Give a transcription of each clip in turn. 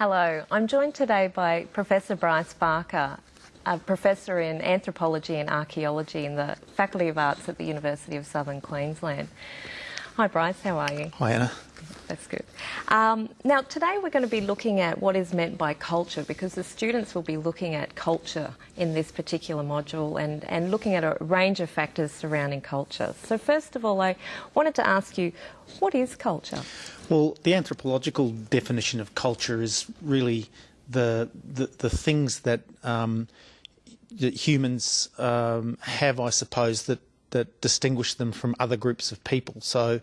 Hello, I'm joined today by Professor Bryce Barker, a professor in anthropology and archaeology in the Faculty of Arts at the University of Southern Queensland. Hi Bryce, how are you? Hi Anna. That's good. Um, now, today we're going to be looking at what is meant by culture because the students will be looking at culture in this particular module and, and looking at a range of factors surrounding culture. So, first of all, I wanted to ask you what is culture? Well, the anthropological definition of culture is really the, the, the things that, um, that humans um, have, I suppose, that, that distinguish them from other groups of people. So,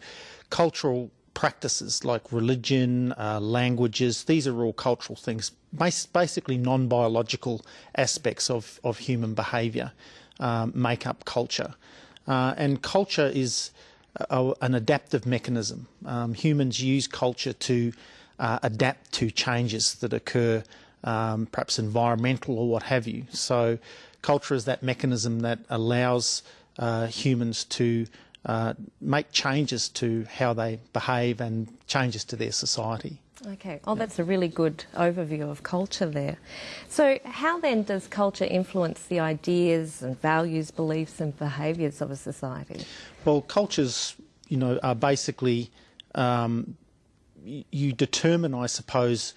cultural practices like religion, uh, languages, these are all cultural things, basically non biological aspects of, of human behaviour um, make up culture. Uh, and culture is a, an adaptive mechanism. Um, humans use culture to uh, adapt to changes that occur, um, perhaps environmental or what have you. So, culture is that mechanism that allows uh, humans to uh, make changes to how they behave and changes to their society. Okay, oh, that's a really good overview of culture there. So, how then does culture influence the ideas and values, beliefs, and behaviours of a society? Well, cultures, you know, are basically um, you determine, I suppose,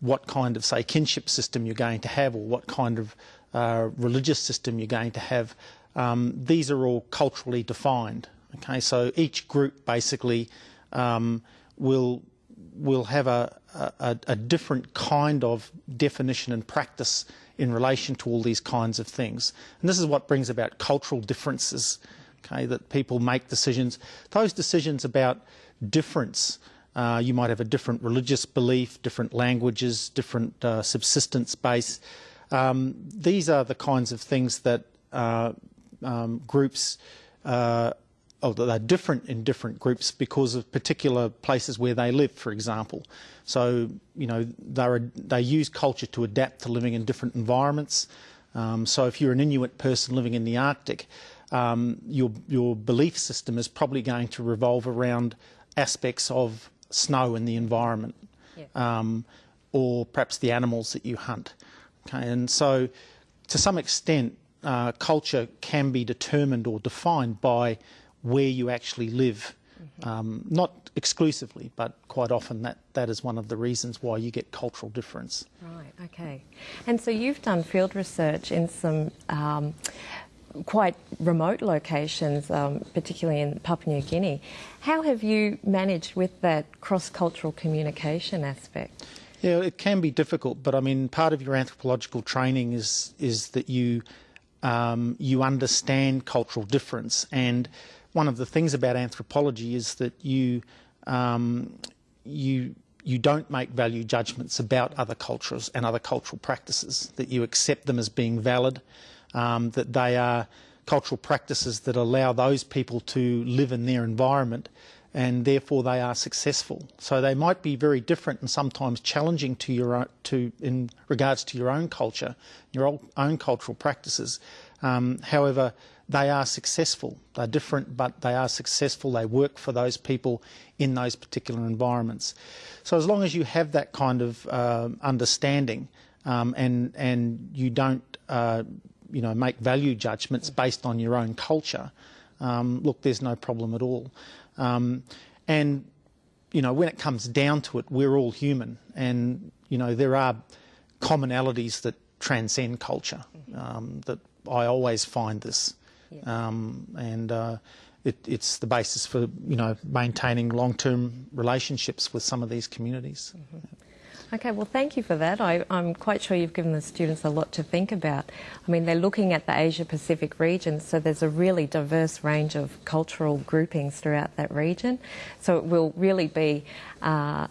what kind of, say, kinship system you're going to have or what kind of uh, religious system you're going to have. Um, these are all culturally defined. Okay, so each group basically um, will will have a, a, a, different kind of definition and practice in relation to all these kinds of things. And this is what brings about cultural differences, okay, that people make decisions. Those decisions about difference, uh, you might have a different religious belief, different languages, different uh, subsistence base. Um, these are the kinds of things that uh, um, groups uh, oh, they're different in different groups because of particular places where they live, for example. So, you know, they they use culture to adapt to living in different environments. Um, so, if you're an Inuit person living in the Arctic, um, your your belief system is probably going to revolve around aspects of snow in the environment, yeah. um, or perhaps the animals that you hunt. Okay, and so to some extent, uh, culture can be determined or defined by where you actually live. Mm-hmm. Um, not exclusively, but quite often that, that is one of the reasons why you get cultural difference. Right, okay. And so you've done field research in some um, quite remote locations, um, particularly in Papua New Guinea. How have you managed with that cross cultural communication aspect? Yeah, it can be difficult, but I mean, part of your anthropological training is is that you um, you understand cultural difference and one of the things about anthropology is that you um, you you don't make value judgments about other cultures and other cultural practices. That you accept them as being valid. Um, that they are cultural practices that allow those people to live in their environment and therefore they are successful. So they might be very different and sometimes challenging to your own, to in regards to your own culture, your own cultural practices. Um, however, they are successful. They're different, but they are successful. They work for those people in those particular environments. So as long as you have that kind of uh, understanding um, and and you don't uh, you know make value judgments based on your own culture, um, look, there's no problem at all. Um, and you know when it comes down to it, we're all human, and you know there are commonalities that transcend culture. Um, that I always find this. Um, and uh, it, it's the basis for you know maintaining long-term relationships with some of these communities. Mm -hmm. Okay, well, thank you for that. I, am quite sure you've given the students a lot to think about. I mean, they're looking at the Asia Pacific region, so there's a really diverse range of cultural groupings throughout that region. So it will really be uh,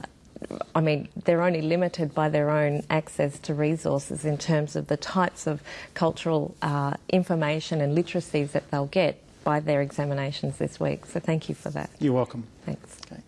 I mean, they're only limited by their own access to resources in terms of the types of cultural uh, information and literacies that they'll get by their examinations this week. So thank you for that. You're welcome. Thanks. Okay.